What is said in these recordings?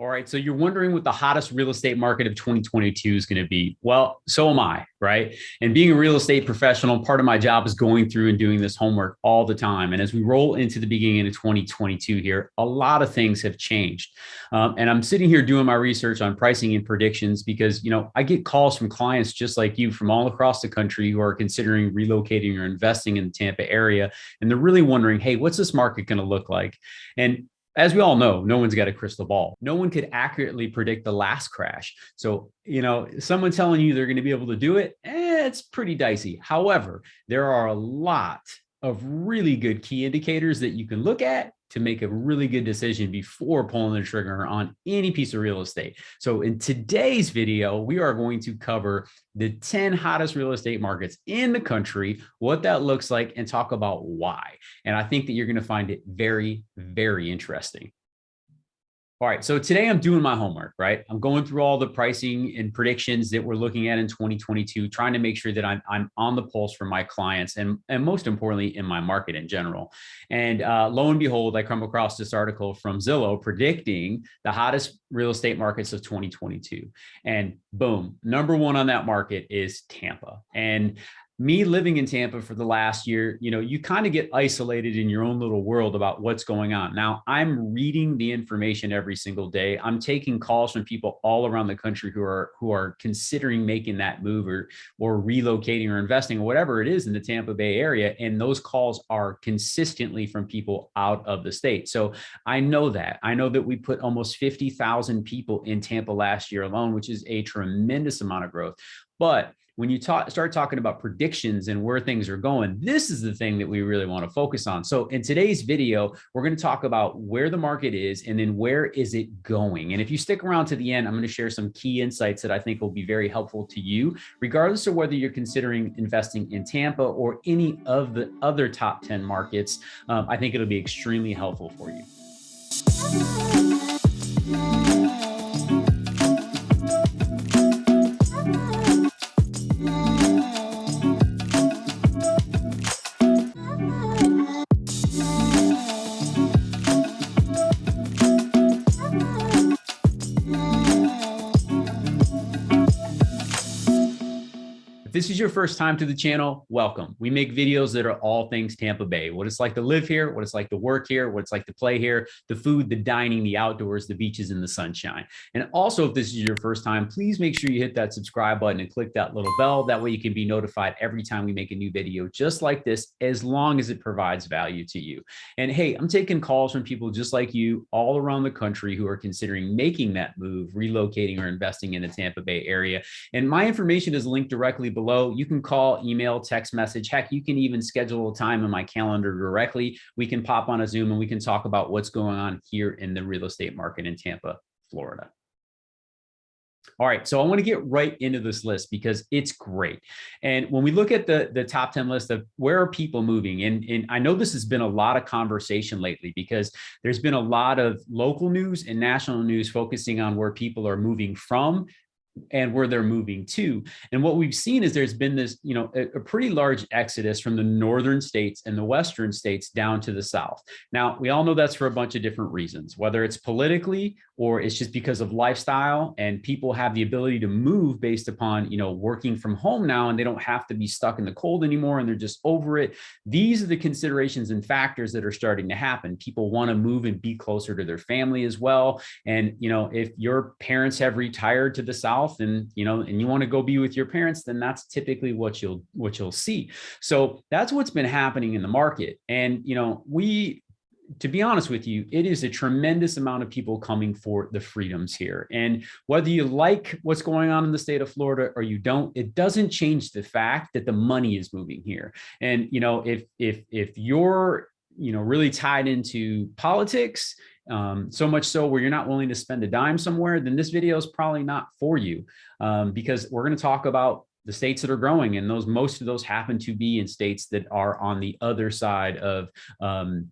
All right. So you're wondering what the hottest real estate market of 2022 is going to be. Well, so am I, right? And being a real estate professional, part of my job is going through and doing this homework all the time. And as we roll into the beginning of 2022 here, a lot of things have changed. Um, and I'm sitting here doing my research on pricing and predictions because, you know, I get calls from clients just like you from all across the country who are considering relocating or investing in the Tampa area. And they're really wondering, hey, what's this market going to look like? And as we all know, no one's got a crystal ball. No one could accurately predict the last crash. So, you know, someone telling you they're going to be able to do it, eh, it's pretty dicey. However, there are a lot of really good key indicators that you can look at to make a really good decision before pulling the trigger on any piece of real estate. So in today's video, we are going to cover the 10 hottest real estate markets in the country, what that looks like, and talk about why. And I think that you're going to find it very, very interesting. All right, so today I'm doing my homework, right? I'm going through all the pricing and predictions that we're looking at in 2022, trying to make sure that I'm, I'm on the pulse for my clients and, and most importantly, in my market in general. And uh, lo and behold, I come across this article from Zillow predicting the hottest real estate markets of 2022. And boom, number one on that market is Tampa. And me living in Tampa for the last year, you know, you kind of get isolated in your own little world about what's going on. Now I'm reading the information every single day. I'm taking calls from people all around the country who are who are considering making that move or or relocating or investing or whatever it is in the Tampa Bay area. And those calls are consistently from people out of the state. So I know that. I know that we put almost 50,000 people in Tampa last year alone, which is a tremendous amount of growth. But when you start talking about predictions and where things are going, this is the thing that we really want to focus on. So in today's video, we're going to talk about where the market is and then where is it going. And if you stick around to the end, I'm going to share some key insights that I think will be very helpful to you, regardless of whether you're considering investing in Tampa or any of the other top 10 markets. Um, I think it'll be extremely helpful for you. This is your first time to the channel, welcome. We make videos that are all things Tampa Bay, what it's like to live here, what it's like to work here, what it's like to play here, the food, the dining, the outdoors, the beaches, and the sunshine. And also, if this is your first time, please make sure you hit that subscribe button and click that little bell. That way you can be notified every time we make a new video just like this, as long as it provides value to you. And hey, I'm taking calls from people just like you all around the country who are considering making that move, relocating or investing in the Tampa Bay area. And my information is linked directly below below. You can call, email, text message. Heck, you can even schedule a time in my calendar directly. We can pop on a Zoom and we can talk about what's going on here in the real estate market in Tampa, Florida. All right, so I want to get right into this list because it's great. And when we look at the, the top 10 list of where are people moving, and, and I know this has been a lot of conversation lately because there's been a lot of local news and national news focusing on where people are moving from and where they're moving to. And what we've seen is there's been this, you know, a, a, pretty large exodus from the northern states and the western states down to the south. Now, we all know that's for a bunch of different reasons, whether it's politically or it's just because of lifestyle and people have the ability to move based upon, you know, working from home now and they don't have to be stuck in the cold anymore and they're just over it. These are the considerations and factors that are starting to happen. People want to move and be closer to their family as well. And, you know, if your parents have retired to the south, south and you know and you want to go be with your parents then that's typically what you'll what you'll see so that's what's been happening in the market and you know we to be honest with you, it is a tremendous amount of people coming for the freedoms here. And whether you like what's going on in the state of Florida or you don't, it doesn't change the fact that the money is moving here. And, you know, if, if, if you're, you know, really tied into politics um, so much so where you're not willing to spend a dime somewhere, then this video is probably not for you. Um, because we're going to talk about the states that are growing and those most of those happen to be in states that are on the other side of um,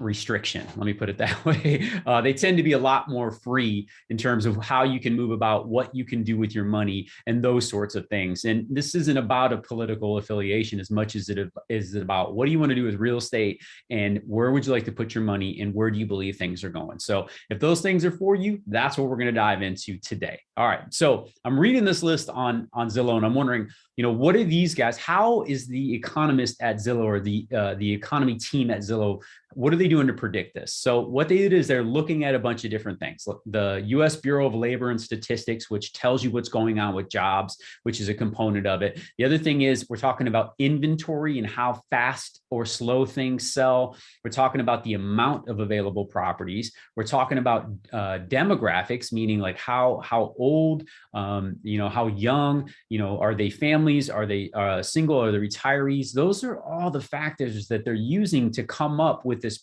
restriction. Let me put it that way. Uh, they tend to be a lot more free in terms of how you can move about, what you can do with your money, and those sorts of things. And this isn't about a political affiliation as much as it is about what do you want to do with real estate and where would you like to put your money and where do you believe things are going. So if those things are for you, that's what we're going to dive into today. All right. So I'm reading this list on on Zillow and I'm wondering, you know, what are these guys? How is the economist at Zillow or the uh, the economy team at Zillow what are they doing to predict this? So what they did is they're looking at a bunch of different things. The US Bureau of Labor and Statistics, which tells you what's going on with jobs, which is a component of it. The other thing is we're talking about inventory and how fast or slow things sell. We're talking about the amount of available properties. We're talking about uh, demographics, meaning like how, how old, um, you know, how young, you know, are they families? Are they uh, single? Are they retirees? Those are all the factors that they're using to come up with this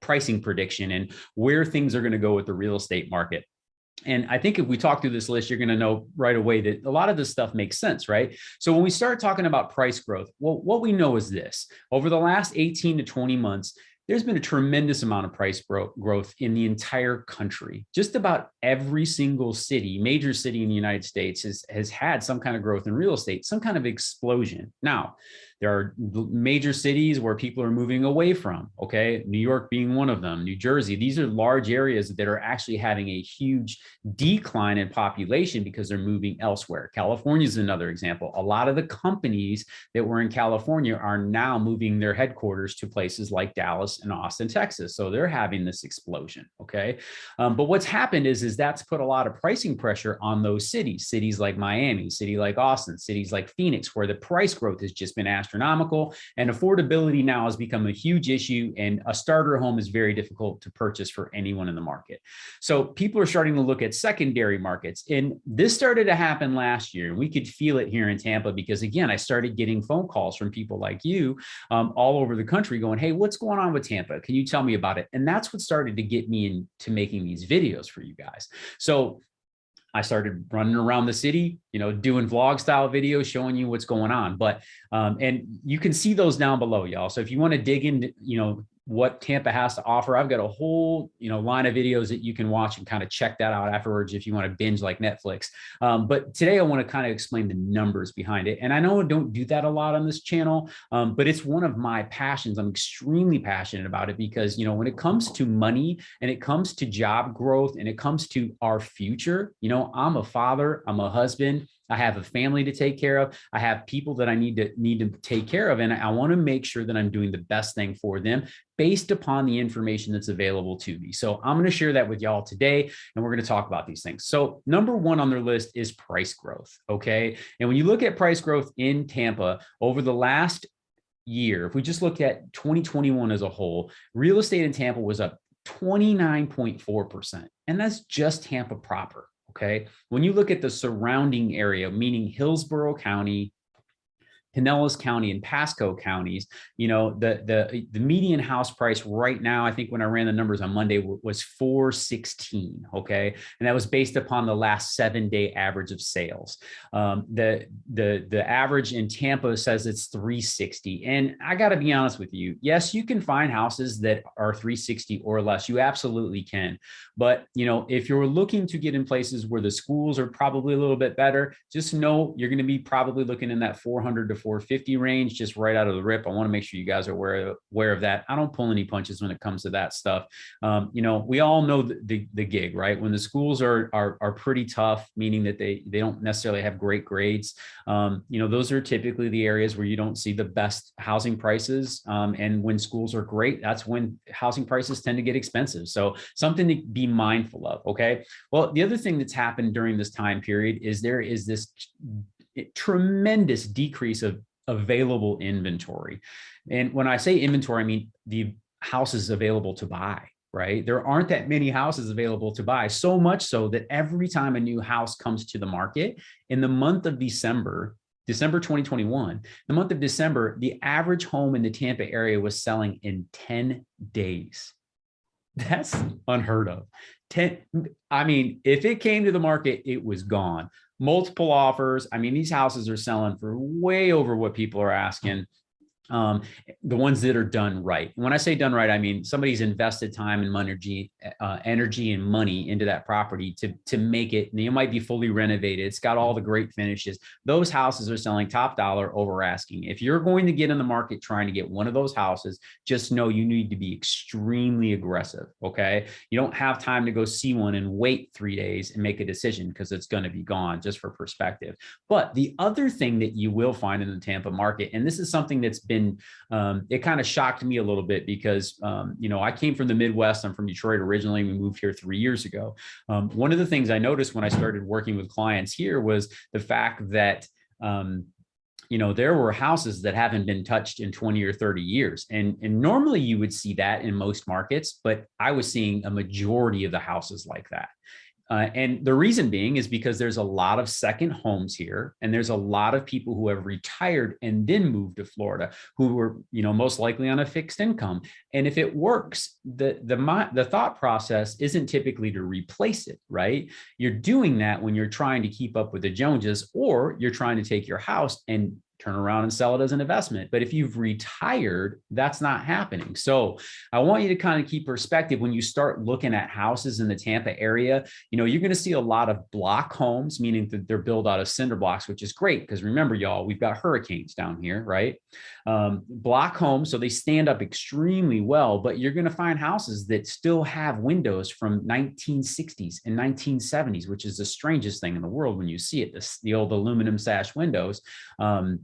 pricing prediction and where things are going to go with the real estate market. And I think if we talk through this list, you're going to know right away that a lot of this stuff makes sense, right? So when we start talking about price growth, well, what we know is this, over the last 18 to 20 months, there's been a tremendous amount of price growth in the entire country. Just about every single city, major city in the United States has, has had some kind of growth in real estate, some kind of explosion. Now, there are major cities where people are moving away from, okay? New York being one of them, New Jersey. These are large areas that are actually having a huge decline in population because they're moving elsewhere. California is another example. A lot of the companies that were in California are now moving their headquarters to places like Dallas and Austin, Texas. So they're having this explosion, okay? Um, but what's happened is, is that's put a lot of pricing pressure on those cities, cities like Miami, city like Austin, cities like Phoenix, where the price growth has just been astronomical and affordability now has become a huge issue and a starter home is very difficult to purchase for anyone in the market. So people are starting to look at secondary markets and this started to happen last year. We could feel it here in Tampa because again, I started getting phone calls from people like you um, all over the country going, hey, what's going on with Tampa? Can you tell me about it? And that's what started to get me into making these videos for you guys. So I started running around the city, you know, doing vlog style videos, showing you what's going on. But, um, and you can see those down below, y'all. So if you want to dig in, you know, what Tampa has to offer. I've got a whole, you know, line of videos that you can watch and kind of check that out afterwards if you want to binge like Netflix. Um, but today I want to kind of explain the numbers behind it. And I know I don't do that a lot on this channel, um, but it's one of my passions. I'm extremely passionate about it because, you know, when it comes to money and it comes to job growth and it comes to our future, you know, I'm a father, I'm a husband, I have a family to take care of. I have people that I need to need to take care of. And I want to make sure that I'm doing the best thing for them based upon the information that's available to me. So I'm going to share that with y'all today, and we're going to talk about these things. So number one on their list is price growth. Okay. And when you look at price growth in Tampa over the last year, if we just look at 2021 as a whole, real estate in Tampa was up 29.4%. And that's just Tampa proper okay? When you look at the surrounding area, meaning Hillsborough County, Pinellas County and Pasco counties, you know, the, the, the median house price right now, I think when I ran the numbers on Monday was 416. Okay. And that was based upon the last seven day average of sales. Um, the, the, the average in Tampa says it's 360. And I got to be honest with you. Yes, you can find houses that are 360 or less. You absolutely can. But, you know, if you're looking to get in places where the schools are probably a little bit better, just know you're going to be probably looking in that 400 to 450 range just right out of the rip. I want to make sure you guys are aware, aware of that. I don't pull any punches when it comes to that stuff. Um, you know, we all know the, the, the, gig, right? When the schools are, are, are pretty tough, meaning that they, they don't necessarily have great grades. Um, you know, those are typically the areas where you don't see the best housing prices. Um, and when schools are great, that's when housing prices tend to get expensive. So something to be mindful of. Okay. Well, the other thing that's happened during this time period is there is this tremendous decrease of available inventory. And when I say inventory, I mean the houses available to buy, right? There aren't that many houses available to buy, so much so that every time a new house comes to the market in the month of December, December 2021, the month of December, the average home in the Tampa area was selling in 10 days. That's unheard of. 10, I mean, if it came to the market, it was gone multiple offers. I mean, these houses are selling for way over what people are asking. Um, the ones that are done right. When I say done right, I mean somebody's invested time and energy, uh, energy and money into that property to to make it. And it might be fully renovated. It's got all the great finishes. Those houses are selling top dollar over asking. If you're going to get in the market trying to get one of those houses, just know you need to be extremely aggressive. Okay, you don't have time to go see one and wait three days and make a decision because it's going to be gone. Just for perspective. But the other thing that you will find in the Tampa market, and this is something that's been been, um, it kind of shocked me a little bit because, um, you know, I came from the Midwest. I'm from Detroit originally. We moved here three years ago. Um, one of the things I noticed when I started working with clients here was the fact that, um, you know, there were houses that haven't been touched in 20 or 30 years. And, and normally you would see that in most markets, but I was seeing a majority of the houses like that. Uh, and the reason being is because there's a lot of second homes here and there's a lot of people who have retired and then moved to Florida who were, you know, most likely on a fixed income. And if it works, the, the, the thought process isn't typically to replace it, right? You're doing that when you're trying to keep up with the Joneses or you're trying to take your house and turn around and sell it as an investment. But if you've retired, that's not happening. So I want you to kind of keep perspective when you start looking at houses in the Tampa area, you know, you're going to see a lot of block homes, meaning that they're built out of cinder blocks, which is great. Because remember, y'all, we've got hurricanes down here, right? Um, block homes, so they stand up extremely well, but you're going to find houses that still have windows from 1960s and 1970s, which is the strangest thing in the world when you see it, the, the old aluminum sash windows. Um,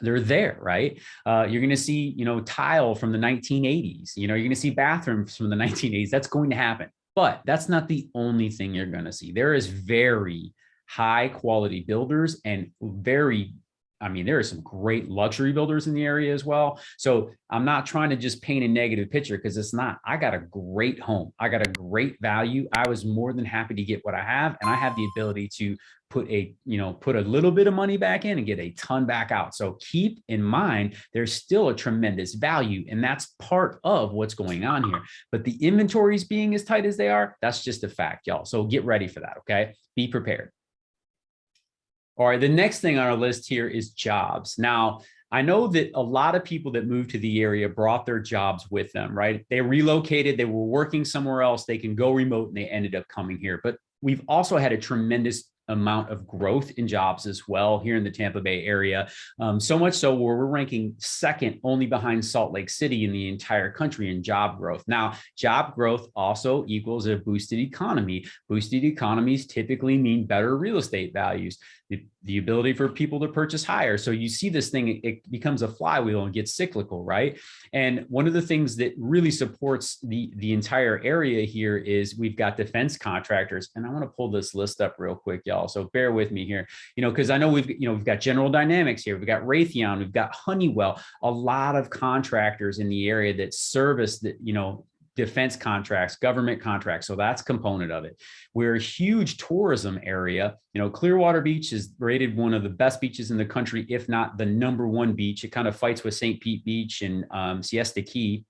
they're there, right? Uh, you're going to see, you know, tile from the 1980s. You know, you're going to see bathrooms from the 1980s. That's going to happen. But that's not the only thing you're going to see. There is very high quality builders and very I mean, there are some great luxury builders in the area as well. So I'm not trying to just paint a negative picture because it's not. I got a great home. I got a great value. I was more than happy to get what I have. And I have the ability to put a, you know, put a little bit of money back in and get a ton back out. So keep in mind, there's still a tremendous value. And that's part of what's going on here. But the inventories being as tight as they are, that's just a fact, y'all. So get ready for that. Okay. Be prepared. All right, the next thing on our list here is jobs. Now, I know that a lot of people that moved to the area brought their jobs with them, right? They relocated, they were working somewhere else, they can go remote and they ended up coming here. But we've also had a tremendous amount of growth in jobs as well here in the Tampa Bay area. Um, so much so where we're ranking second only behind Salt Lake City in the entire country in job growth. Now, job growth also equals a boosted economy. Boosted economies typically mean better real estate values the, the ability for people to purchase higher. So you see this thing, it becomes a flywheel and gets cyclical, right? And one of the things that really supports the, the entire area here is we've got defense contractors. And I want to pull this list up real quick, y'all. So bear with me here, you know, because I know we've, you know, we've got General Dynamics here, we've got Raytheon, we've got Honeywell, a lot of contractors in the area that service that, you know, defense contracts, government contracts. So that's component of it. We're a huge tourism area. You know, Clearwater Beach is rated one of the best beaches in the country, if not the number one beach. It kind of fights with St. Pete Beach and um, Siesta Key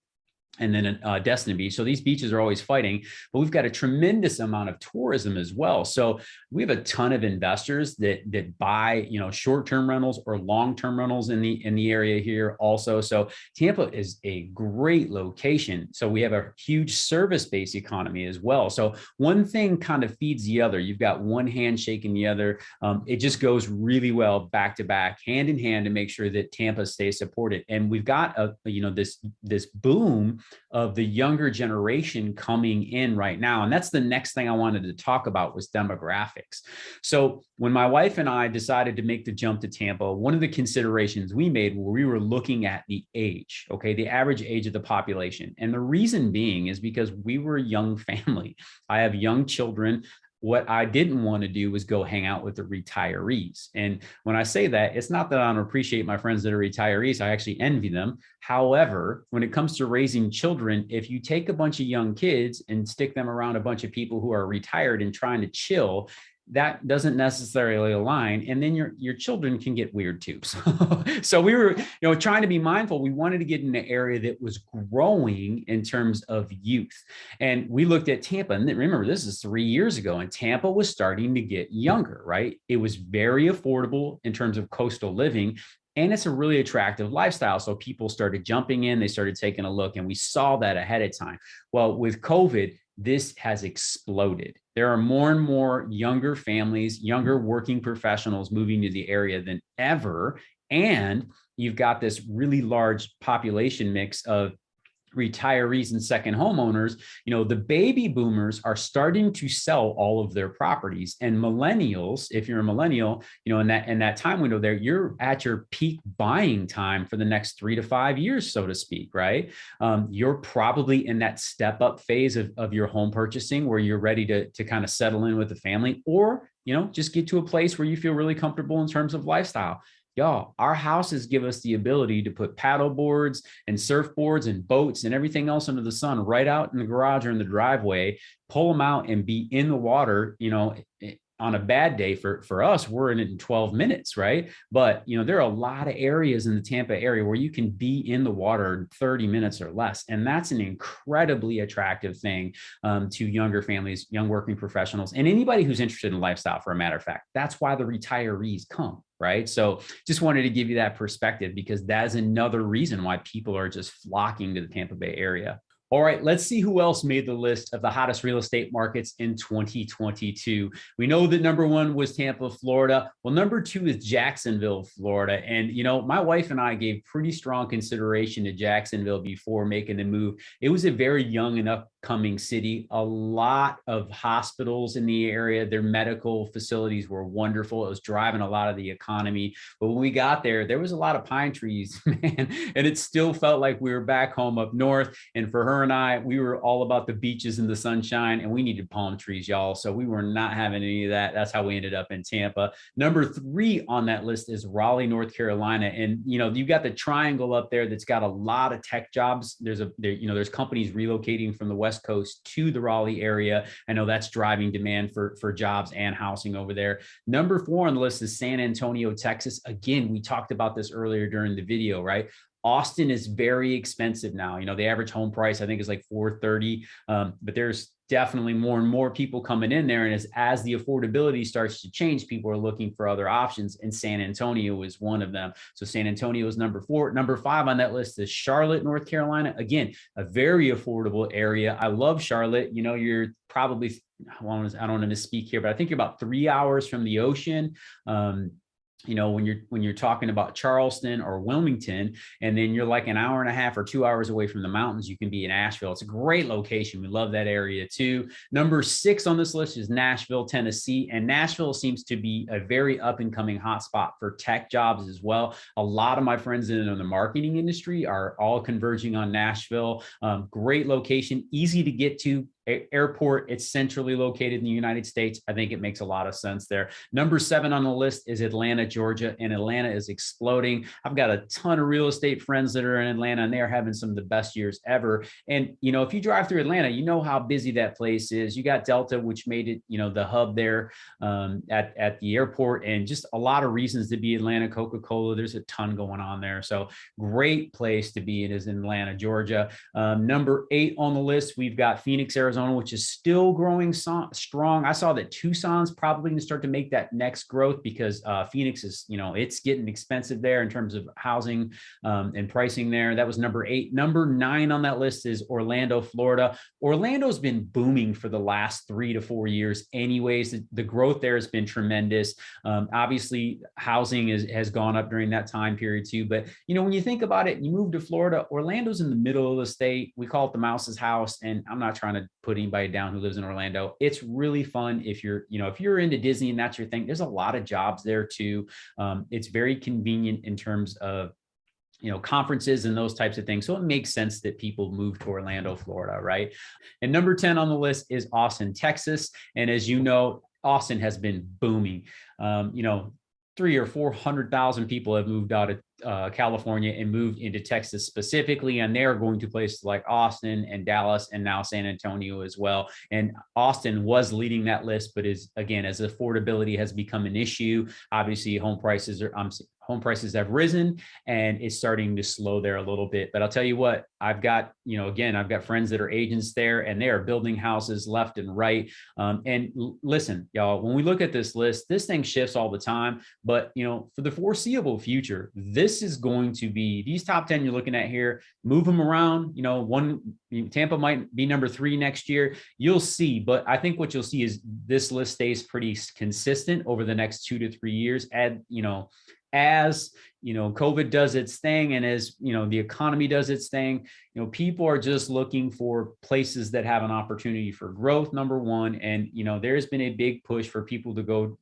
and then uh, Destiny Beach. So these beaches are always fighting, but we've got a tremendous amount of tourism as well. So we have a ton of investors that that buy, you know, short-term rentals or long-term rentals in the in the area here also. So Tampa is a great location. So we have a huge service-based economy as well. So one thing kind of feeds the other. You've got one hand shaking the other. Um, it just goes really well back to back, hand in hand to make sure that Tampa stays supported. And we've got a, you know, this this boom of the younger generation coming in right now. And that's the next thing I wanted to talk about was demographics. So when my wife and I decided to make the jump to Tampa, one of the considerations we made where we were looking at the age, okay, the average age of the population. And the reason being is because we were a young family. I have young children what I didn't want to do was go hang out with the retirees. And when I say that, it's not that I don't appreciate my friends that are retirees. I actually envy them. However, when it comes to raising children, if you take a bunch of young kids and stick them around a bunch of people who are retired and trying to chill, that doesn't necessarily align and then your your children can get weird too so, so we were you know trying to be mindful we wanted to get in an area that was growing in terms of youth and we looked at tampa and remember this is three years ago and tampa was starting to get younger right it was very affordable in terms of coastal living and it's a really attractive lifestyle. So people started jumping in, they started taking a look, and we saw that ahead of time. Well, with COVID, this has exploded. There are more and more younger families, younger working professionals moving to the area than ever. And you've got this really large population mix of retirees and second homeowners, you know, the baby boomers are starting to sell all of their properties and millennials, if you're a millennial, you know, in that, in that time window there, you're at your peak buying time for the next three to five years, so to speak, right? Um, you're probably in that step up phase of, of your home purchasing where you're ready to, to kind of settle in with the family or you know, just get to a place where you feel really comfortable in terms of lifestyle y'all, our houses give us the ability to put paddle boards and surfboards and boats and everything else under the sun right out in the garage or in the driveway, pull them out and be in the water, you know, on a bad day for for us we're in it in 12 minutes right? But you know there are a lot of areas in the tampa area where you can be in the water in 30 minutes or less and that's an incredibly attractive thing um, to younger families young working professionals and anybody who's interested in lifestyle for a matter of fact. That's why the retirees come right? So just wanted to give you that perspective because that is another reason why people are just flocking to the tampa bay area all right, let's see who else made the list of the hottest real estate markets in 2022. We know that number one was Tampa, Florida. Well, number two is Jacksonville, Florida. And, you know, my wife and I gave pretty strong consideration to Jacksonville before making the move. It was a very young and upcoming city, a lot of hospitals in the area. Their medical facilities were wonderful. It was driving a lot of the economy. But when we got there, there was a lot of pine trees, man, and it still felt like we were back home up north. And for her, her and I, we were all about the beaches and the sunshine and we needed palm trees, y'all. So we were not having any of that. That's how we ended up in Tampa. Number three on that list is Raleigh, North Carolina. And, you know, you've got the triangle up there that's got a lot of tech jobs. There's a, there, you know, there's companies relocating from the West Coast to the Raleigh area. I know that's driving demand for, for jobs and housing over there. Number four on the list is San Antonio, Texas. Again, we talked about this earlier during the video, right? Austin is very expensive now. You know, the average home price I think is like 430, um, but there's definitely more and more people coming in there. And as, as the affordability starts to change, people are looking for other options and San Antonio is one of them. So San Antonio is number four. Number five on that list is Charlotte, North Carolina. Again, a very affordable area. I love Charlotte. You know, you're probably, I don't want to misspeak here, but I think you're about three hours from the ocean. Um, you know, when you're when you're talking about Charleston or Wilmington, and then you're like an hour and a half or two hours away from the mountains, you can be in Asheville. It's a great location. We love that area too. Number six on this list is Nashville, Tennessee. And Nashville seems to be a very up and coming hotspot for tech jobs as well. A lot of my friends in the marketing industry are all converging on Nashville. Um, great location, easy to get to, airport. It's centrally located in the United States. I think it makes a lot of sense there. Number seven on the list is Atlanta, Georgia, and Atlanta is exploding. I've got a ton of real estate friends that are in Atlanta and they're having some of the best years ever. And, you know, if you drive through Atlanta, you know how busy that place is. You got Delta, which made it, you know, the hub there um, at, at the airport and just a lot of reasons to be Atlanta, Coca-Cola. There's a ton going on there. So great place to be. It is in Atlanta, Georgia. Um, number eight on the list, we've got Phoenix, Arizona Arizona, which is still growing so strong. I saw that Tucson's probably going to start to make that next growth because uh, Phoenix is, you know, it's getting expensive there in terms of housing um, and pricing there. That was number eight. Number nine on that list is Orlando, Florida. Orlando's been booming for the last three to four years anyways. The, growth there has been tremendous. Um, obviously, housing is, has gone up during that time period too. But, you know, when you think about it, you move to Florida, Orlando's in the middle of the state. We call it the mouse's house. And I'm not trying to put anybody down who lives in Orlando. It's really fun if you're, you know, if you're into Disney and that's your thing, there's a lot of jobs there too. Um, it's very convenient in terms of you know, conferences and those types of things. So it makes sense that people move to Orlando, Florida, right? And number 10 on the list is Austin, Texas. And as you know, Austin has been booming. Um, you know, three or 400,000 people have moved out of uh, California and moved into Texas specifically, and they're going to places like Austin and Dallas and now San Antonio as well. And Austin was leading that list, but is again, as affordability has become an issue, obviously home prices are, um, home prices have risen and it's starting to slow there a little bit. But I'll tell you what, I've got, you know, again, I've got friends that are agents there and they are building houses left and right. Um, and listen, y'all, when we look at this list, this thing shifts all the time. But, you know, for the foreseeable future, this is going to be these top 10 you're looking at here, move them around. You know, one Tampa might be number three next year. You'll see. But I think what you'll see is this list stays pretty consistent over the next two to three years. Add, you know, as you know covid does its thing and as you know the economy does its thing you know people are just looking for places that have an opportunity for growth number one. And you know there's been a big push for people to go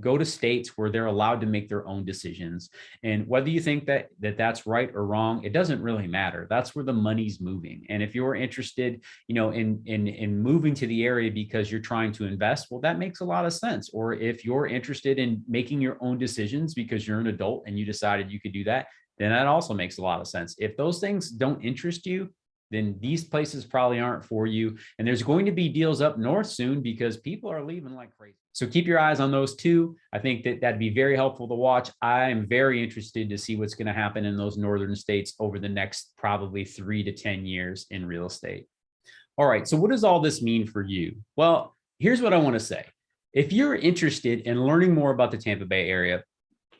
go to states where they're allowed to make their own decisions. And whether you think that, that that's right or wrong, it doesn't really matter. That's where the money's moving. And if you're interested, you know, in, in, in moving to the area because you're trying to invest, well, that makes a lot of sense. Or if you're interested in making your own decisions because you're an adult and you decided you could do that, then that also makes a lot of sense. If those things don't interest you, then these places probably aren't for you. And there's going to be deals up north soon because people are leaving like crazy. So keep your eyes on those two. I think that that'd be very helpful to watch. I am very interested to see what's going to happen in those northern states over the next probably three to 10 years in real estate. All right, so what does all this mean for you? Well, here's what I want to say. If you're interested in learning more about the Tampa Bay area,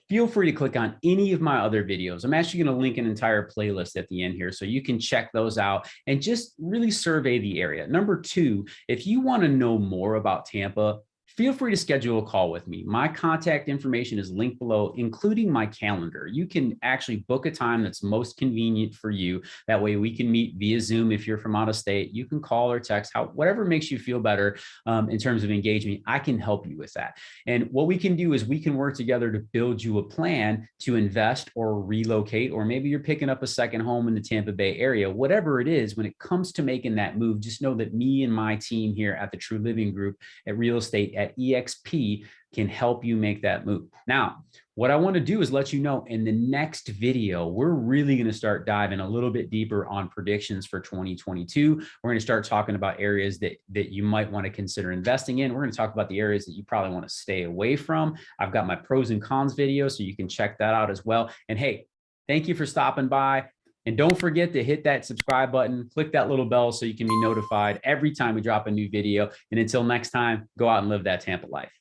feel free to click on any of my other videos. I'm actually going to link an entire playlist at the end here so you can check those out and just really survey the area. Number two, if you want to know more about Tampa, feel free to schedule a call with me. My contact information is linked below, including my calendar. You can actually book a time that's most convenient for you. That way we can meet via Zoom if you're from out of state. You can call or text, how, whatever makes you feel better um, in terms of engagement. I can help you with that. And what we can do is we can work together to build you a plan to invest or relocate, or maybe you're picking up a second home in the Tampa Bay area. Whatever it is, when it comes to making that move, just know that me and my team here at the True Living Group at Real Estate at EXP can help you make that move. Now, what I want to do is let you know in the next video, we're really going to start diving a little bit deeper on predictions for 2022. We're going to start talking about areas that, that you might want to consider investing in. We're going to talk about the areas that you probably want to stay away from. I've got my pros and cons video, so you can check that out as well. And hey, thank you for stopping by. And don't forget to hit that subscribe button, click that little bell so you can be notified every time we drop a new video. And until next time, go out and live that Tampa life.